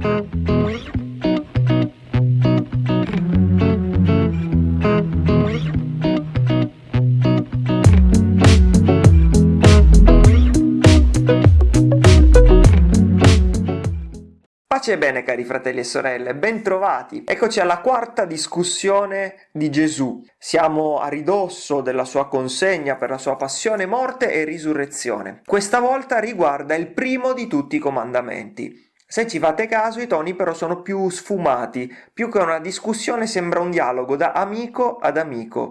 Pace e bene cari fratelli e sorelle, bentrovati! Eccoci alla quarta discussione di Gesù. Siamo a ridosso della sua consegna per la sua passione, morte e risurrezione. Questa volta riguarda il primo di tutti i comandamenti. Se ci fate caso i toni però sono più sfumati, più che una discussione sembra un dialogo da amico ad amico.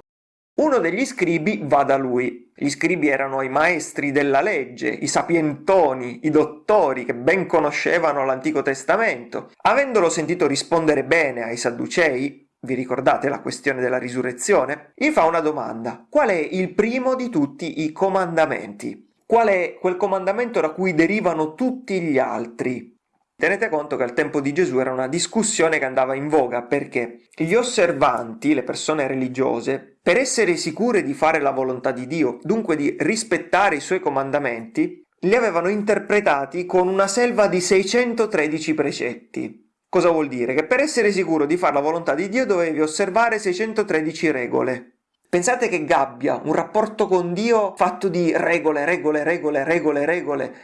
Uno degli scribi va da lui. Gli scribi erano i maestri della legge, i sapientoni, i dottori che ben conoscevano l'Antico Testamento. Avendolo sentito rispondere bene ai Sadducei, vi ricordate la questione della risurrezione? Gli fa una domanda. Qual è il primo di tutti i comandamenti? Qual è quel comandamento da cui derivano tutti gli altri? Tenete conto che al tempo di Gesù era una discussione che andava in voga perché gli osservanti, le persone religiose, per essere sicure di fare la volontà di Dio, dunque di rispettare i suoi comandamenti, li avevano interpretati con una selva di 613 precetti. Cosa vuol dire? Che per essere sicuro di fare la volontà di Dio dovevi osservare 613 regole. Pensate che gabbia, un rapporto con Dio fatto di regole, regole, regole, regole, regole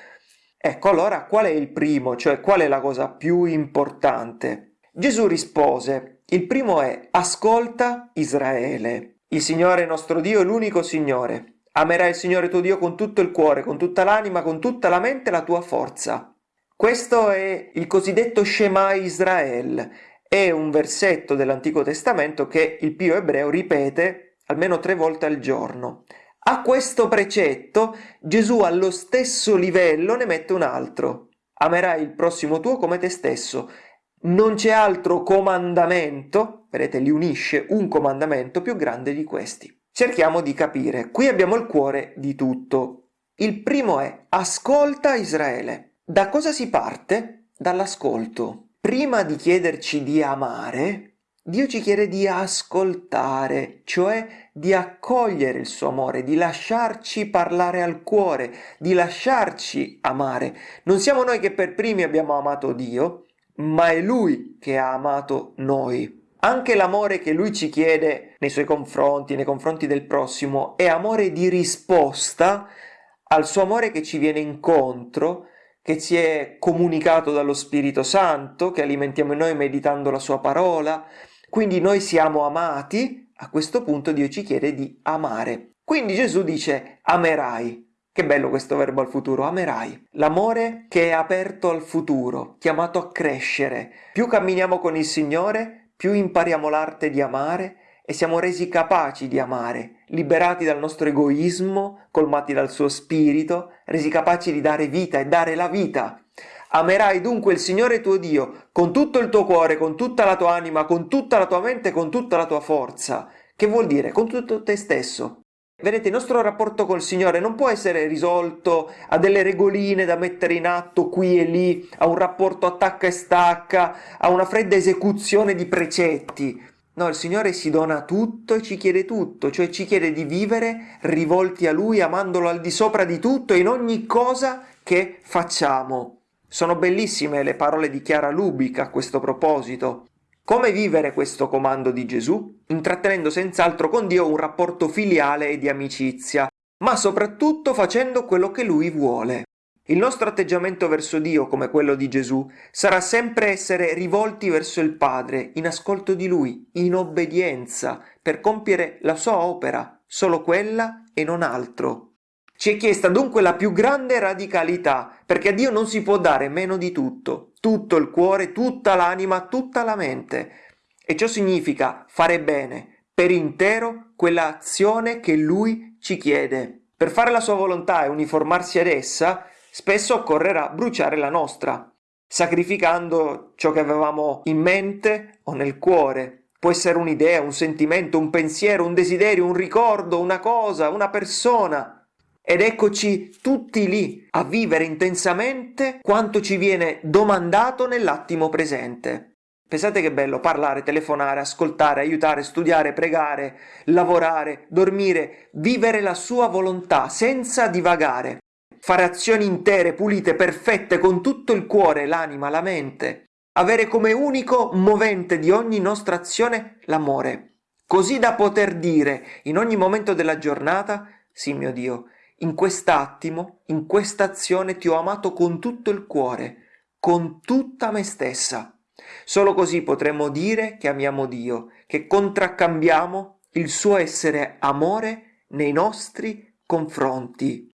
Ecco allora qual è il primo, cioè qual è la cosa più importante? Gesù rispose, il primo è ascolta Israele. Il Signore nostro Dio è l'unico Signore. Amerai il Signore tuo Dio con tutto il cuore, con tutta l'anima, con tutta la mente e la tua forza. Questo è il cosiddetto Shema Israel. È un versetto dell'Antico Testamento che il Pio ebreo ripete almeno tre volte al giorno. A questo precetto Gesù allo stesso livello ne mette un altro. Amerai il prossimo tuo come te stesso. Non c'è altro comandamento, vedete, li unisce un comandamento più grande di questi. Cerchiamo di capire. Qui abbiamo il cuore di tutto. Il primo è ascolta Israele. Da cosa si parte? Dall'ascolto. Prima di chiederci di amare, Dio ci chiede di ascoltare, cioè di accogliere il suo amore, di lasciarci parlare al cuore, di lasciarci amare. Non siamo noi che per primi abbiamo amato Dio, ma è Lui che ha amato noi. Anche l'amore che Lui ci chiede nei suoi confronti, nei confronti del prossimo, è amore di risposta al suo amore che ci viene incontro, che ci è comunicato dallo Spirito Santo, che alimentiamo in noi meditando la sua parola, quindi noi siamo amati, a questo punto Dio ci chiede di amare. Quindi Gesù dice amerai. Che bello questo verbo al futuro, amerai. L'amore che è aperto al futuro, chiamato a crescere. Più camminiamo con il Signore, più impariamo l'arte di amare e siamo resi capaci di amare, liberati dal nostro egoismo, colmati dal suo spirito, resi capaci di dare vita e dare la vita. Amerai dunque il Signore tuo Dio con tutto il tuo cuore, con tutta la tua anima, con tutta la tua mente, con tutta la tua forza. Che vuol dire? Con tutto te stesso. Vedete, il nostro rapporto col Signore non può essere risolto a delle regoline da mettere in atto qui e lì, a un rapporto attacca e stacca, a una fredda esecuzione di precetti. No, il Signore si dona tutto e ci chiede tutto, cioè ci chiede di vivere rivolti a Lui, amandolo al di sopra di tutto in ogni cosa che facciamo. Sono bellissime le parole di Chiara Lubica a questo proposito. Come vivere questo comando di Gesù? Intrattenendo senz'altro con Dio un rapporto filiale e di amicizia, ma soprattutto facendo quello che Lui vuole. Il nostro atteggiamento verso Dio, come quello di Gesù, sarà sempre essere rivolti verso il Padre, in ascolto di Lui, in obbedienza, per compiere la sua opera, solo quella e non altro. Ci è chiesta dunque la più grande radicalità, perché a Dio non si può dare meno di tutto, tutto il cuore, tutta l'anima, tutta la mente. E ciò significa fare bene, per intero, quella azione che Lui ci chiede. Per fare la sua volontà e uniformarsi ad essa, spesso occorrerà bruciare la nostra, sacrificando ciò che avevamo in mente o nel cuore. Può essere un'idea, un sentimento, un pensiero, un desiderio, un ricordo, una cosa, una persona. Ed eccoci tutti lì a vivere intensamente quanto ci viene domandato nell'attimo presente. Pensate che bello parlare, telefonare, ascoltare, aiutare, studiare, pregare, lavorare, dormire, vivere la sua volontà senza divagare, fare azioni intere, pulite, perfette, con tutto il cuore, l'anima, la mente. avere come unico movente di ogni nostra azione l'amore, così da poter dire in ogni momento della giornata, sì mio Dio, in quest'attimo, in questa azione ti ho amato con tutto il cuore, con tutta me stessa. Solo così potremo dire che amiamo Dio, che contraccambiamo il suo essere amore nei nostri confronti.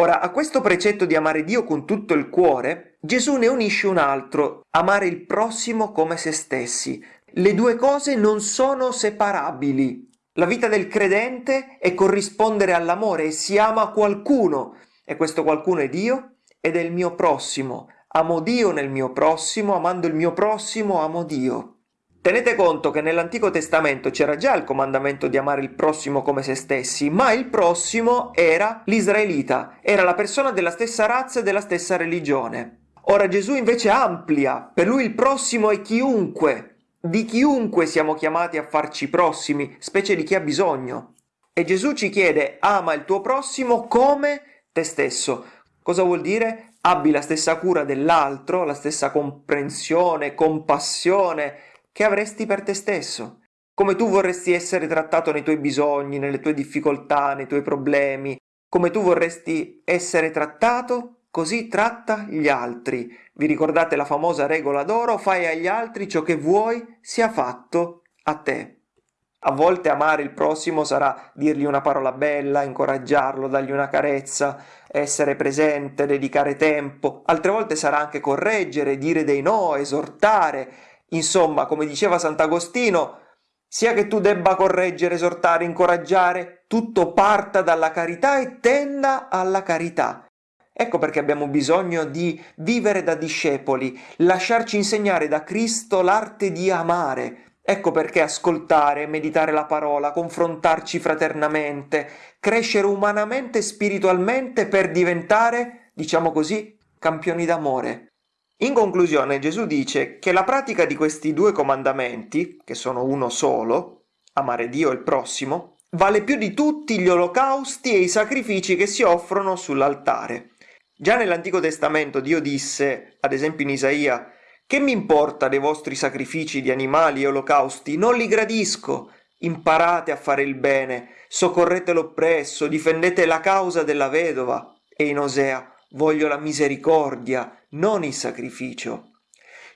Ora, a questo precetto di amare Dio con tutto il cuore, Gesù ne unisce un altro, amare il prossimo come se stessi. Le due cose non sono separabili. La vita del credente è corrispondere all'amore e si ama qualcuno, e questo qualcuno è Dio ed è il mio prossimo. Amo Dio nel mio prossimo, amando il mio prossimo, amo Dio. Tenete conto che nell'Antico Testamento c'era già il comandamento di amare il prossimo come se stessi, ma il prossimo era l'israelita, era la persona della stessa razza e della stessa religione. Ora Gesù invece amplia, per lui il prossimo è chiunque, di chiunque siamo chiamati a farci prossimi, specie di chi ha bisogno. E Gesù ci chiede ama il tuo prossimo come te stesso. Cosa vuol dire? Abbi la stessa cura dell'altro, la stessa comprensione, compassione, che avresti per te stesso, come tu vorresti essere trattato nei tuoi bisogni, nelle tue difficoltà, nei tuoi problemi, come tu vorresti essere trattato, così tratta gli altri. Vi ricordate la famosa regola d'oro? Fai agli altri ciò che vuoi sia fatto a te. A volte amare il prossimo sarà dirgli una parola bella, incoraggiarlo, dargli una carezza, essere presente, dedicare tempo. Altre volte sarà anche correggere, dire dei no, esortare, Insomma, come diceva Sant'Agostino, sia che tu debba correggere, esortare, incoraggiare, tutto parta dalla carità e tenda alla carità. Ecco perché abbiamo bisogno di vivere da discepoli, lasciarci insegnare da Cristo l'arte di amare. Ecco perché ascoltare, meditare la parola, confrontarci fraternamente, crescere umanamente e spiritualmente per diventare, diciamo così, campioni d'amore. In conclusione Gesù dice che la pratica di questi due comandamenti, che sono uno solo, amare Dio e il prossimo, vale più di tutti gli olocausti e i sacrifici che si offrono sull'altare. Già nell'Antico Testamento Dio disse, ad esempio in Isaia, che mi importa dei vostri sacrifici di animali e olocausti? Non li gradisco. Imparate a fare il bene, soccorrete l'oppresso, difendete la causa della vedova. E in Osea, voglio la misericordia, non il sacrificio.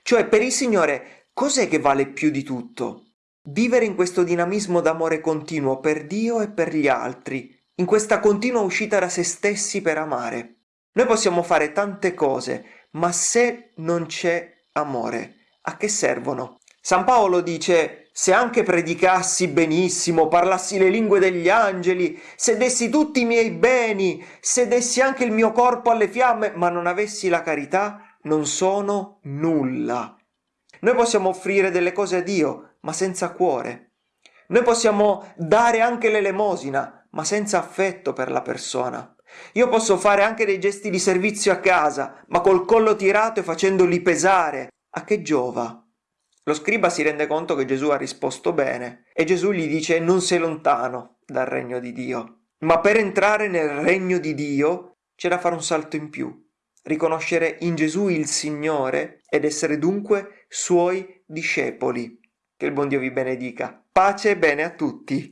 Cioè, per il Signore, cos'è che vale più di tutto? Vivere in questo dinamismo d'amore continuo per Dio e per gli altri, in questa continua uscita da se stessi per amare. Noi possiamo fare tante cose, ma se non c'è amore, a che servono? San Paolo dice, se anche predicassi benissimo, parlassi le lingue degli angeli, se dessi tutti i miei beni, se dessi anche il mio corpo alle fiamme, ma non avessi la carità, non sono nulla. Noi possiamo offrire delle cose a Dio, ma senza cuore. Noi possiamo dare anche l'elemosina, ma senza affetto per la persona. Io posso fare anche dei gesti di servizio a casa, ma col collo tirato e facendoli pesare. A che giova? Lo scriba si rende conto che Gesù ha risposto bene e Gesù gli dice non sei lontano dal regno di Dio. Ma per entrare nel regno di Dio c'è da fare un salto in più, riconoscere in Gesù il Signore ed essere dunque suoi discepoli. Che il buon Dio vi benedica. Pace e bene a tutti.